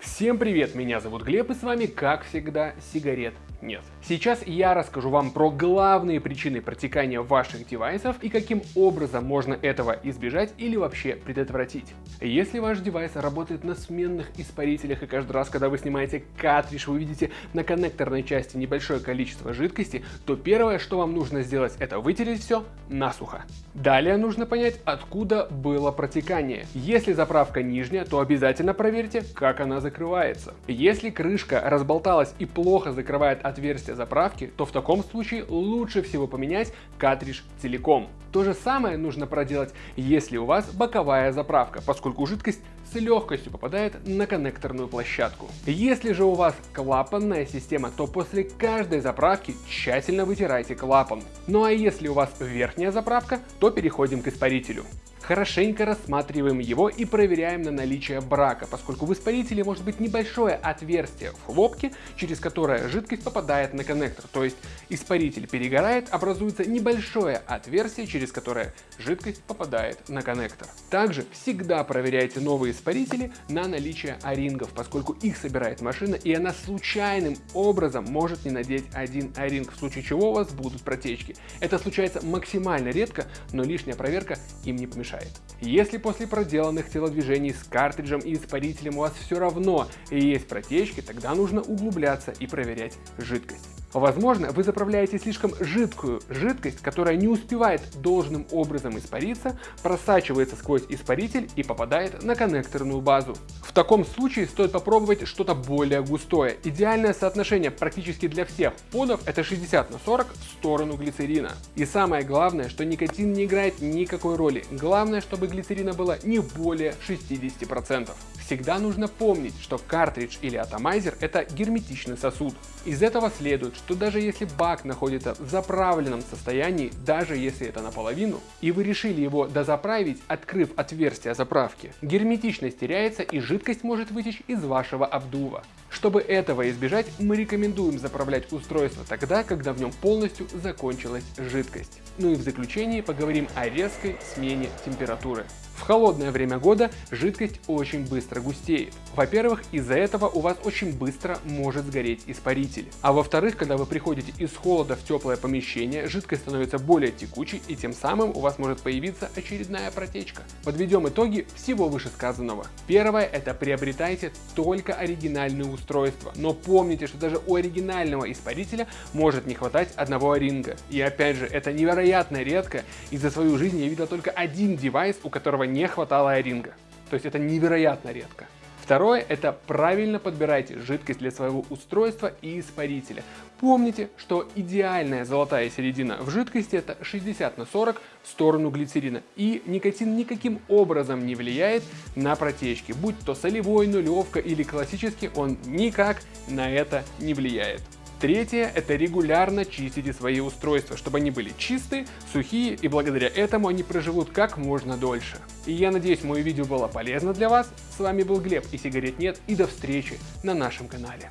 Всем привет, меня зовут Глеб и с вами, как всегда, сигарет нет. Сейчас я расскажу вам про главные причины протекания ваших девайсов и каким образом можно этого избежать или вообще предотвратить. Если ваш девайс работает на сменных испарителях и каждый раз, когда вы снимаете картридж, вы видите на коннекторной части небольшое количество жидкости, то первое, что вам нужно сделать, это вытереть все насухо. Далее нужно понять, откуда было протекание. Если заправка нижняя, то обязательно проверьте, как она закрывается. Если крышка разболталась и плохо закрывает отверстие заправки, то в таком случае лучше всего поменять картридж целиком. То же самое нужно проделать, если у вас боковая заправка, поскольку жидкость с легкостью попадает на коннекторную площадку. Если же у вас клапанная система, то после каждой заправки тщательно вытирайте клапан. Ну а если у вас верхняя заправка, то переходим к испарителю. Хорошенько рассматриваем его и проверяем на наличие брака, поскольку в испарителе может быть небольшое отверстие в хлопке, через которое жидкость попадает на коннектор. То есть испаритель перегорает, образуется небольшое отверстие, через которое жидкость попадает на коннектор. Также всегда проверяйте новые испарители на наличие орингов, поскольку их собирает машина и она случайным образом может не надеть один оринг, в случае чего у вас будут протечки. Это случается максимально редко, но лишняя проверка им не помешает мешает. Если после проделанных телодвижений с картриджем и испарителем у вас все равно есть протечки, тогда нужно углубляться и проверять жидкость. Возможно, вы заправляете слишком жидкую жидкость, которая не успевает должным образом испариться, просачивается сквозь испаритель и попадает на коннекторную базу. В таком случае стоит попробовать что-то более густое. Идеальное соотношение практически для всех подов это 60 на 40 в сторону глицерина. И самое главное, что никотин не играет никакой роли. Главное, чтобы глицерина было не более 60%. Всегда нужно помнить, что картридж или атомайзер это герметичный сосуд. Из этого следует, что даже если бак находится в заправленном состоянии, даже если это наполовину, и вы решили его дозаправить, открыв отверстие заправки, герметичность теряется и жидкость может вытечь из вашего обдува. Чтобы этого избежать, мы рекомендуем заправлять устройство тогда, когда в нем полностью закончилась жидкость. Ну и в заключении поговорим о резкой смене температуры. В холодное время года жидкость очень быстро густеет. Во-первых, из-за этого у вас очень быстро может сгореть испаритель. А во-вторых, когда вы приходите из холода в теплое помещение, жидкость становится более текучей и тем самым у вас может появиться очередная протечка. Подведем итоги всего вышесказанного. Первое – это приобретайте только оригинальные устройства. Но помните, что даже у оригинального испарителя может не хватать одного ринга. И опять же, это невероятно редко, и за свою жизнь я видел только один девайс, у которого не хватало айринга. То есть это невероятно редко. Второе – это правильно подбирайте жидкость для своего устройства и испарителя. Помните, что идеальная золотая середина в жидкости это 60 на 40 в сторону глицерина. И никотин никаким образом не влияет на протечки. Будь то солевой, нулевка или классический, он никак на это не влияет. Третье – это регулярно чистите свои устройства, чтобы они были чистые, сухие и благодаря этому они проживут как можно дольше. И я надеюсь, мое видео было полезно для вас. С вами был Глеб и сигарет нет и до встречи на нашем канале.